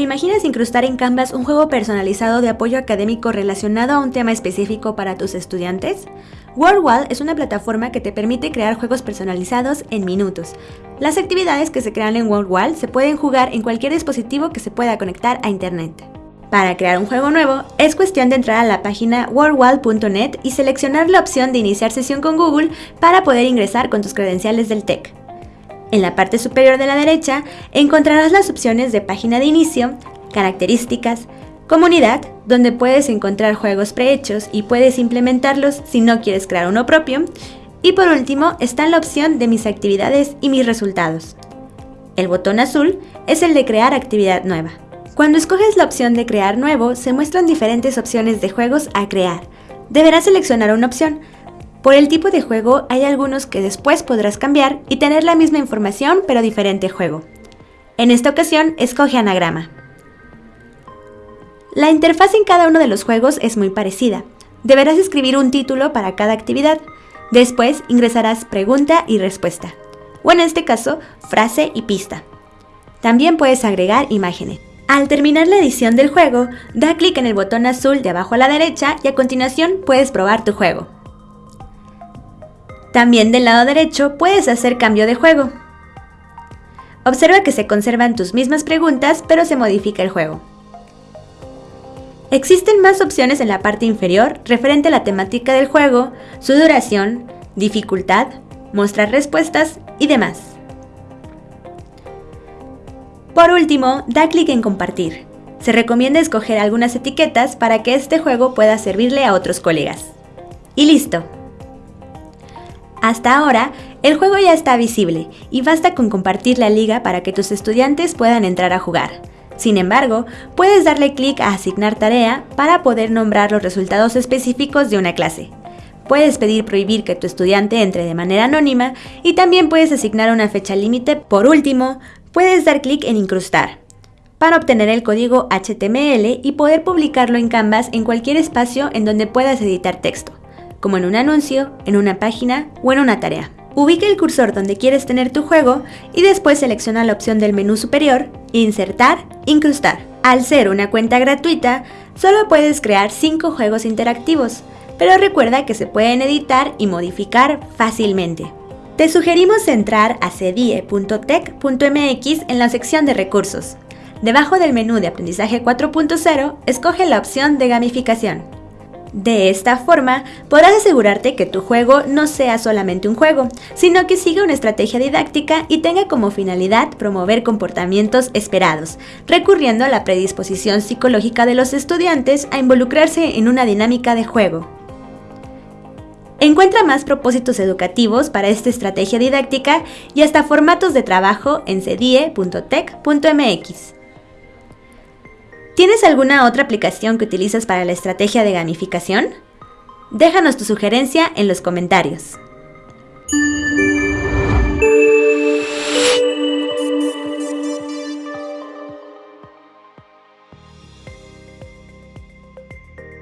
imaginas incrustar en Canvas un juego personalizado de apoyo académico relacionado a un tema específico para tus estudiantes? WordWall es una plataforma que te permite crear juegos personalizados en minutos. Las actividades que se crean en WordWall se pueden jugar en cualquier dispositivo que se pueda conectar a Internet. Para crear un juego nuevo, es cuestión de entrar a la página worldwall.net y seleccionar la opción de iniciar sesión con Google para poder ingresar con tus credenciales del TEC. En la parte superior de la derecha encontrarás las opciones de página de inicio, características, comunidad, donde puedes encontrar juegos prehechos y puedes implementarlos si no quieres crear uno propio, y por último está la opción de mis actividades y mis resultados. El botón azul es el de crear actividad nueva. Cuando escoges la opción de crear nuevo, se muestran diferentes opciones de juegos a crear. Deberás seleccionar una opción. Por el tipo de juego hay algunos que después podrás cambiar y tener la misma información pero diferente juego. En esta ocasión, escoge anagrama. La interfaz en cada uno de los juegos es muy parecida. Deberás escribir un título para cada actividad. Después ingresarás pregunta y respuesta. O en este caso, frase y pista. También puedes agregar imágenes. Al terminar la edición del juego, da clic en el botón azul de abajo a la derecha y a continuación puedes probar tu juego. También del lado derecho puedes hacer cambio de juego. Observa que se conservan tus mismas preguntas, pero se modifica el juego. Existen más opciones en la parte inferior referente a la temática del juego, su duración, dificultad, mostrar respuestas y demás. Por último, da clic en compartir. Se recomienda escoger algunas etiquetas para que este juego pueda servirle a otros colegas. Y listo. Hasta ahora, el juego ya está visible y basta con compartir la liga para que tus estudiantes puedan entrar a jugar. Sin embargo, puedes darle clic a asignar tarea para poder nombrar los resultados específicos de una clase. Puedes pedir prohibir que tu estudiante entre de manera anónima y también puedes asignar una fecha límite. Por último, puedes dar clic en Incrustar para obtener el código HTML y poder publicarlo en Canvas en cualquier espacio en donde puedas editar texto, como en un anuncio, en una página o en una tarea. Ubica el cursor donde quieres tener tu juego y después selecciona la opción del menú superior, Insertar, Incrustar. Al ser una cuenta gratuita, solo puedes crear 5 juegos interactivos, pero recuerda que se pueden editar y modificar fácilmente. Te sugerimos entrar a cedie.tech.mx en la sección de recursos. Debajo del menú de aprendizaje 4.0, escoge la opción de gamificación. De esta forma, podrás asegurarte que tu juego no sea solamente un juego, sino que siga una estrategia didáctica y tenga como finalidad promover comportamientos esperados, recurriendo a la predisposición psicológica de los estudiantes a involucrarse en una dinámica de juego. Encuentra más propósitos educativos para esta estrategia didáctica y hasta formatos de trabajo en cedie.tech.mx. ¿Tienes alguna otra aplicación que utilizas para la estrategia de gamificación? Déjanos tu sugerencia en los comentarios.